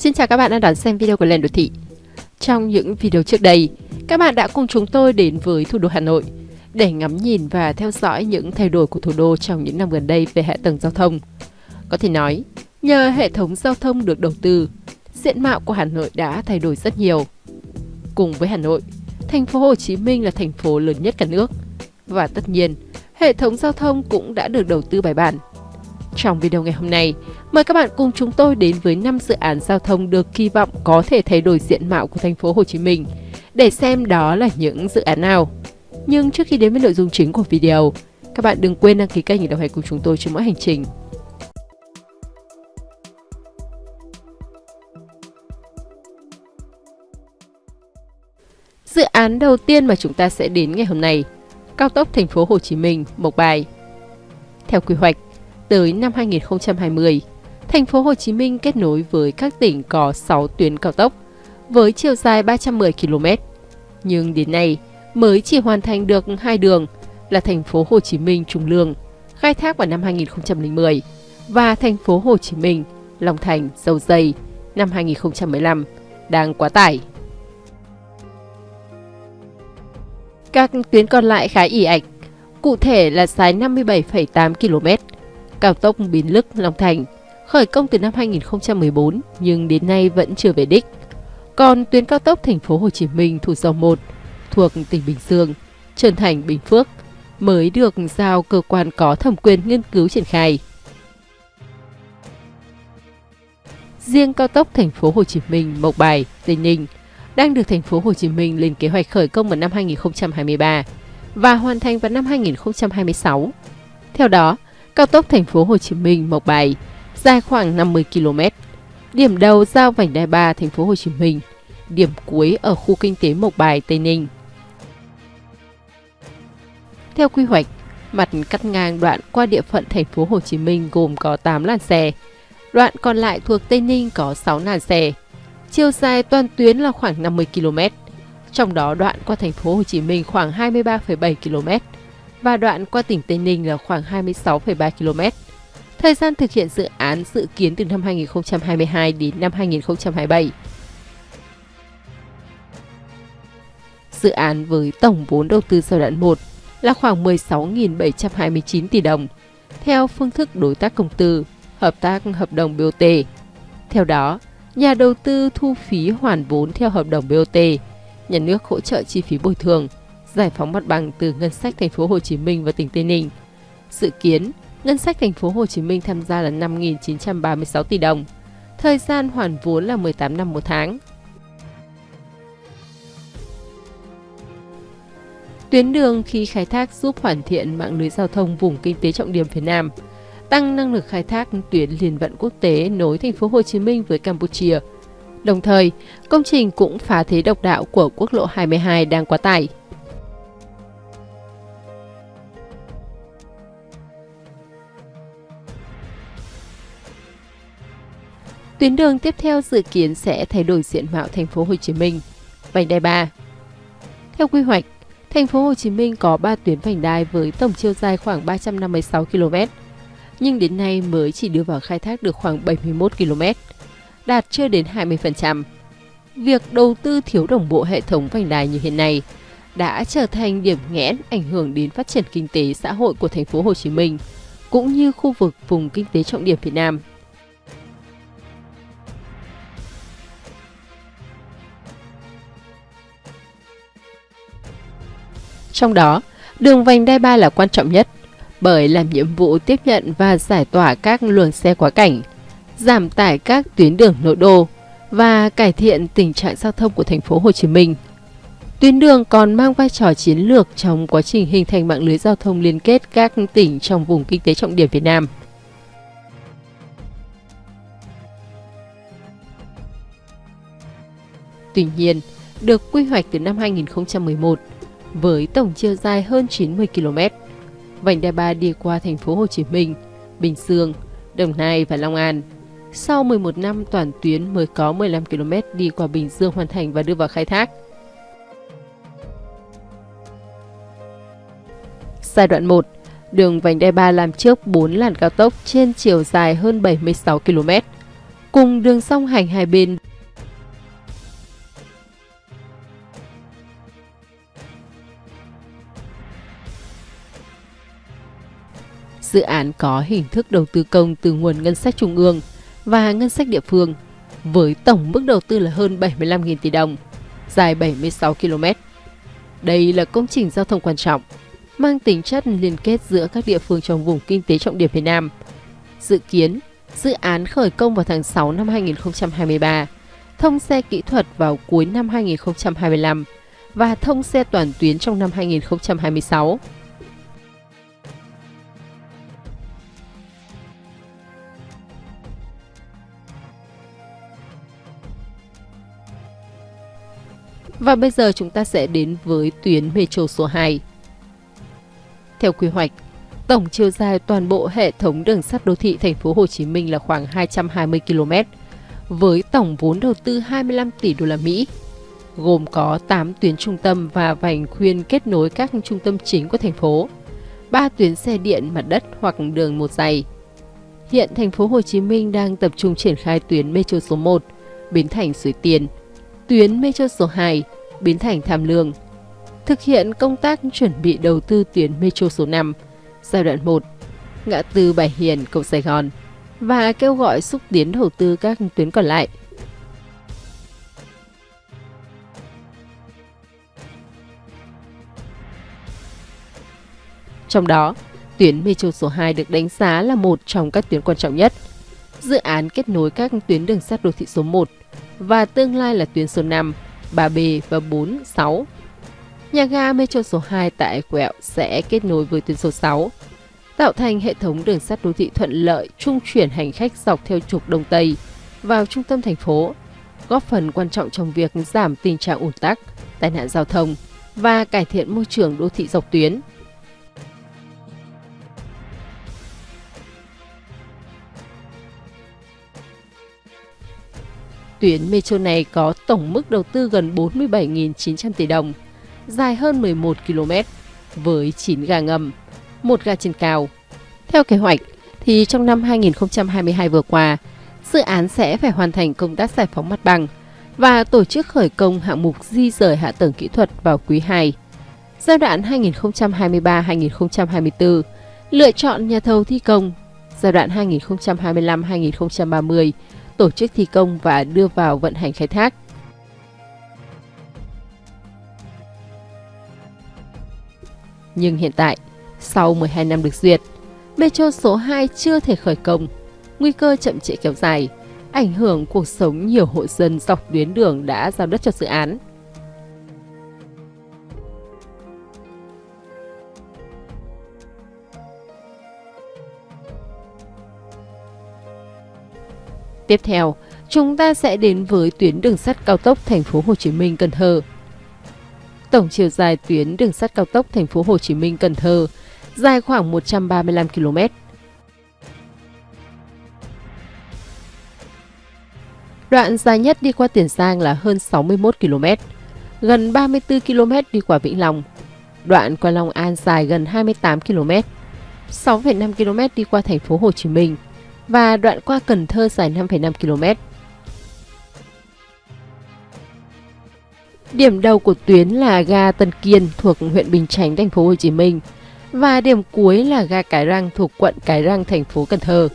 Xin chào các bạn đang đón xem video của Lên Đô Thị. Trong những video trước đây, các bạn đã cùng chúng tôi đến với thủ đô Hà Nội để ngắm nhìn và theo dõi những thay đổi của thủ đô trong những năm gần đây về hạ tầng giao thông. Có thể nói, nhờ hệ thống giao thông được đầu tư, diện mạo của Hà Nội đã thay đổi rất nhiều. Cùng với Hà Nội, thành phố Hồ Chí Minh là thành phố lớn nhất cả nước. Và tất nhiên, hệ thống giao thông cũng đã được đầu tư bài bản. Trong video ngày hôm nay, mời các bạn cùng chúng tôi đến với 5 dự án giao thông được kỳ vọng có thể thay đổi diện mạo của thành phố Hồ Chí Minh để xem đó là những dự án nào. Nhưng trước khi đến với nội dung chính của video, các bạn đừng quên đăng ký kênh để đồng hành cùng chúng tôi trên mỗi hành trình. Dự án đầu tiên mà chúng ta sẽ đến ngày hôm nay, cao tốc thành phố Hồ Chí Minh, Mộc Bài. Theo quy hoạch, tới năm 2020, thành phố Hồ Chí Minh kết nối với các tỉnh có 6 tuyến cao tốc với chiều dài 310 km. Nhưng đến nay mới chỉ hoàn thành được hai đường là thành phố Hồ Chí Minh Trung Lương, khai thác vào năm 2010 và thành phố Hồ Chí Minh Long Thành Dầu Dây năm 2015 đang quá tải. Các tuyến còn lại khá ỉ ạch, cụ thể là dài 57,8 km, cao tốc Bến Lức Long Thành, khởi công từ năm 2014 nhưng đến nay vẫn chưa về đích. Còn tuyến cao tốc thành phố Hồ Chí Minh Thủ Dầu 1 thuộc tỉnh Bình Dương, Trần Thành Bình Phước mới được giao cơ quan có thẩm quyền nghiên cứu triển khai. Riêng cao tốc thành phố Hồ Chí Minh Mộc Bài, Tây Ninh đang được thành phố Hồ Chí Minh lên kế hoạch khởi công vào năm 2023 và hoàn thành vào năm 2026. Theo đó, cao tốc thành phố Hồ Chí Minh Mộc Bài dài khoảng 50 km. Điểm đầu giao vành đai 3 thành phố Hồ Chí Minh, điểm cuối ở khu kinh tế Mộc Bài Tây Ninh. Theo quy hoạch, mặt cắt ngang đoạn qua địa phận thành phố Hồ Chí Minh gồm có 8 làn xe, đoạn còn lại thuộc Tây Ninh có 6 làn xe. Chiều dài toàn tuyến là khoảng 50 km, trong đó đoạn qua thành phố Hồ Chí Minh khoảng 23,7 km và đoạn qua tỉnh Tây Ninh là khoảng 26,3 km. Thời gian thực hiện dự án dự kiến từ năm 2022 đến năm 2027. Dự án với tổng vốn đầu tư giai đoạn 1 là khoảng 16.729 tỷ đồng, theo phương thức đối tác công tư, hợp tác hợp đồng BOT. Theo đó, nhà đầu tư thu phí hoàn vốn theo hợp đồng BOT, nhà nước hỗ trợ chi phí bồi thường, giải phóng mặt bằng từ ngân sách thành phố Hồ Chí Minh và tỉnh Tây Ninh. Dự kiến, ngân sách thành phố Hồ Chí Minh tham gia là 5.936 tỷ đồng. Thời gian hoàn vốn là 18 năm một tháng. Tuyến đường khi khai thác giúp hoàn thiện mạng lưới giao thông vùng kinh tế trọng điểm phía Nam, tăng năng lực khai thác tuyến liên vận quốc tế nối thành phố Hồ Chí Minh với Campuchia. Đồng thời, công trình cũng phá thế độc đạo của quốc lộ 22 đang quá tải. Tuyến đường tiếp theo dự kiến sẽ thay đổi diện mạo thành phố Hồ Chí Minh. Vành đai 3. Theo quy hoạch, thành phố Hồ Chí Minh có 3 tuyến vành đai với tổng chiều dài khoảng 356 km, nhưng đến nay mới chỉ đưa vào khai thác được khoảng 71 km, đạt chưa đến 20%. Việc đầu tư thiếu đồng bộ hệ thống vành đai như hiện nay đã trở thành điểm nghẽn ảnh hưởng đến phát triển kinh tế xã hội của thành phố Hồ Chí Minh cũng như khu vực vùng kinh tế trọng điểm Việt Nam. Trong đó, đường vành đai 3 là quan trọng nhất bởi làm nhiệm vụ tiếp nhận và giải tỏa các luồng xe quá cảnh, giảm tải các tuyến đường nội đô và cải thiện tình trạng giao thông của thành phố Hồ Chí Minh. Tuyến đường còn mang vai trò chiến lược trong quá trình hình thành mạng lưới giao thông liên kết các tỉnh trong vùng kinh tế trọng điểm Việt Nam. Tuy nhiên, được quy hoạch từ năm 2011, với tổng chiều dài hơn 90 km. Vành đai 3 đi qua thành phố Hồ Chí Minh, Bình Dương, Đồng Nai và Long An. Sau 11 năm toàn tuyến mới có 15 km đi qua Bình Dương hoàn thành và đưa vào khai thác. Giai đoạn 1, đường vành đai 3 làm trước 4 làn cao tốc trên chiều dài hơn 76 km. cùng đường song hành hai bên Dự án có hình thức đầu tư công từ nguồn ngân sách trung ương và ngân sách địa phương, với tổng mức đầu tư là hơn 75.000 tỷ đồng, dài 76 km. Đây là công trình giao thông quan trọng, mang tính chất liên kết giữa các địa phương trong vùng kinh tế trọng điểm phía Nam. Dự kiến, dự án khởi công vào tháng 6 năm 2023, thông xe kỹ thuật vào cuối năm 2025 và thông xe toàn tuyến trong năm 2026. Và bây giờ chúng ta sẽ đến với tuyến metro số 2. Theo quy hoạch, tổng chiều dài toàn bộ hệ thống đường sắt đô thị thành phố Hồ Chí Minh là khoảng 220 km với tổng vốn đầu tư 25 tỷ đô la Mỹ, gồm có 8 tuyến trung tâm và vành khuyên kết nối các trung tâm chính của thành phố, 3 tuyến xe điện mặt đất hoặc đường một dày. Hiện thành phố Hồ Chí Minh đang tập trung triển khai tuyến metro số 1, Bến Thành Suối Tiên, tuyến metro số 2, biến Thành Tham Lương, thực hiện công tác chuẩn bị đầu tư tuyến metro số 5, giai đoạn 1, ngã tư Bài Hiền, cầu Sài Gòn và kêu gọi xúc tiến đầu tư các tuyến còn lại. Trong đó, tuyến metro số 2 được đánh giá là một trong các tuyến quan trọng nhất. Dự án kết nối các tuyến đường sắt đô thị số 1 và tương lai là tuyến số 5, 3B và 4, 6. Nhà ga Metro số 2 tại Quẹo sẽ kết nối với tuyến số 6, tạo thành hệ thống đường sắt đô thị thuận lợi trung chuyển hành khách dọc theo trục Đông Tây vào trung tâm thành phố, góp phần quan trọng trong việc giảm tình trạng ủn tắc, tai nạn giao thông và cải thiện môi trường đô thị dọc tuyến. Tuyến metro này có tổng mức đầu tư gần 47.900 tỷ đồng, dài hơn 11 km, với 9 ga ngầm, một ga trên cao. Theo kế hoạch, thì trong năm 2022 vừa qua, dự án sẽ phải hoàn thành công tác giải phóng mặt bằng và tổ chức khởi công hạng mục di rời hạ tầng kỹ thuật vào quý 2. Giai đoạn 2023-2024, lựa chọn nhà thầu thi công. Giai đoạn 2025-2030, tổ chức thi công và đưa vào vận hành khai thác. Nhưng hiện tại, sau 12 năm được duyệt, Metro số 2 chưa thể khởi công, nguy cơ chậm trễ kéo dài, ảnh hưởng cuộc sống nhiều hộ dân dọc tuyến đường đã giao đất cho dự án. Tiếp theo, chúng ta sẽ đến với tuyến đường sắt cao tốc thành phố Hồ Chí Minh Cần Thơ. Tổng chiều dài tuyến đường sắt cao tốc thành phố Hồ Chí Minh Cần Thơ dài khoảng 135 km. Đoạn dài nhất đi qua Tiền Giang là hơn 61 km, gần 34 km đi qua Vĩnh Long. Đoạn qua Long An dài gần 28 km, 6,5 km đi qua thành phố Hồ Chí Minh và đoạn qua Cần Thơ dài 5,5 km. Điểm đầu của tuyến là ga Tân Kiên thuộc huyện Bình Chánh, thành phố Hồ Chí Minh và điểm cuối là ga Cái Răng thuộc quận Cái Răng, thành phố Cần Thơ.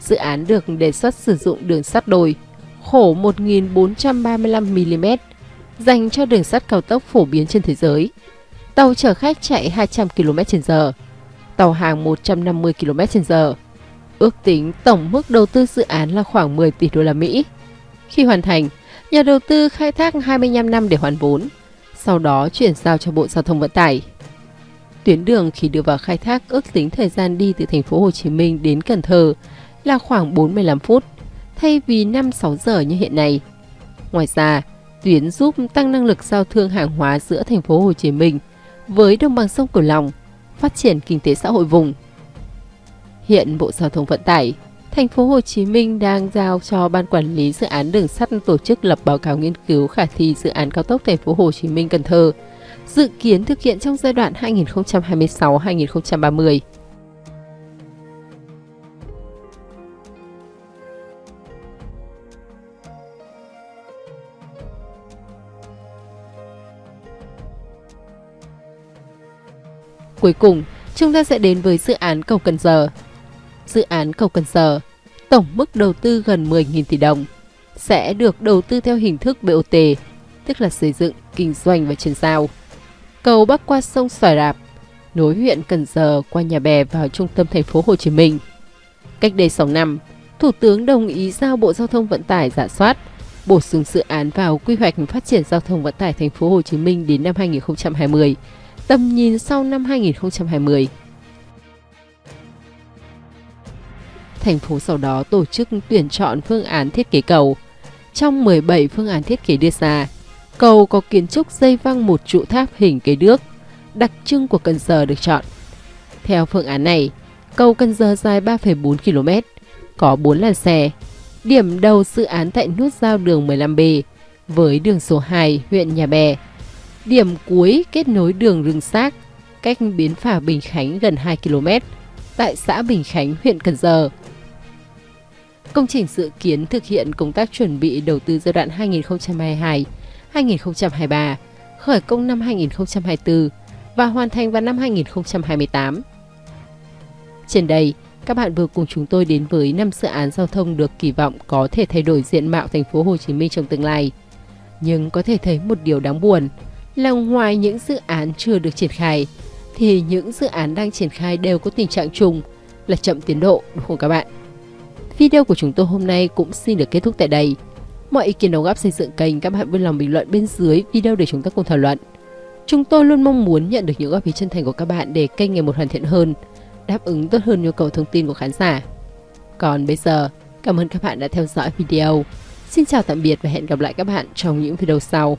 Dự án được đề xuất sử dụng đường sắt đồi khổ 1.435mm dành cho đường sắt cao tốc phổ biến trên thế giới. Tàu chở khách chạy 200 km/h, tàu hàng 150 km/h. Ước tính tổng mức đầu tư dự án là khoảng 10 tỷ đô la Mỹ. Khi hoàn thành, nhà đầu tư khai thác 25 năm để hoàn vốn, sau đó chuyển giao cho Bộ Giao thông Vận tải. Tuyến đường khi đưa vào khai thác ước tính thời gian đi từ thành phố Hồ Chí Minh đến Cần Thơ là khoảng 45 phút, thay vì 5-6 giờ như hiện nay. Ngoài ra, tuyến giúp tăng năng lực giao thương hàng hóa giữa thành phố Hồ Chí Minh với đồng bằng sông Cửu Long, phát triển kinh tế xã hội vùng. Hiện Bộ Giao thông Vận tải, thành phố Hồ Chí Minh đang giao cho Ban Quản lý Dự án Đường sắt tổ chức lập báo cáo nghiên cứu khả thi dự án cao tốc thành phố Hồ Chí Minh Cần Thơ, dự kiến thực hiện trong giai đoạn 2026-2030. Cuối cùng, chúng ta sẽ đến với dự án cầu Cần Giờ. Dự án cầu Cần Giờ, tổng mức đầu tư gần 10.000 tỷ đồng, sẽ được đầu tư theo hình thức BOT, tức là xây dựng, kinh doanh và chuyển giao. Cầu bắc qua sông Xoài Rạp, nối huyện Cần Giờ qua Nhà Bè vào trung tâm thành phố Hồ Chí Minh. Cách đây 6 năm, Thủ tướng đồng ý giao Bộ Giao thông Vận tải giả soát, bổ sung dự án vào quy hoạch phát triển giao thông vận tải thành phố Hồ Chí Minh đến năm 2020, tầm nhìn sau năm 2020. Thành phố sau đó tổ chức tuyển chọn phương án thiết kế cầu. Trong 17 phương án thiết kế đưa ra, cầu có kiến trúc dây văng một trụ tháp hình cây đước, đặc trưng của Cần Giờ được chọn. Theo phương án này, cầu Cần Giờ dài 3,4 km, có 4 làn xe. Điểm đầu dự án tại nút giao đường 15B với đường số 2 huyện Nhà Bè. Điểm cuối kết nối đường Rừng Xác cách bến phà Bình Khánh gần 2 km tại xã Bình Khánh, huyện Cần Giờ. Công trình dự kiến thực hiện công tác chuẩn bị đầu tư giai đoạn 2022-2023, khởi công năm 2024 và hoàn thành vào năm 2028. Trên đây, các bạn vừa cùng chúng tôi đến với năm dự án giao thông được kỳ vọng có thể thay đổi diện mạo thành phố Hồ Chí Minh trong tương lai. Nhưng có thể thấy một điều đáng buồn là ngoài những dự án chưa được triển khai thì những dự án đang triển khai đều có tình trạng chung là chậm tiến độ đúng không các bạn? Video của chúng tôi hôm nay cũng xin được kết thúc tại đây. Mọi ý kiến đóng góp xây dựng kênh các bạn vui lòng bình luận bên dưới video để chúng ta cùng thảo luận. Chúng tôi luôn mong muốn nhận được những góp ý chân thành của các bạn để kênh ngày một hoàn thiện hơn đáp ứng tốt hơn nhu cầu thông tin của khán giả. Còn bây giờ, cảm ơn các bạn đã theo dõi video. Xin chào tạm biệt và hẹn gặp lại các bạn trong những video sau.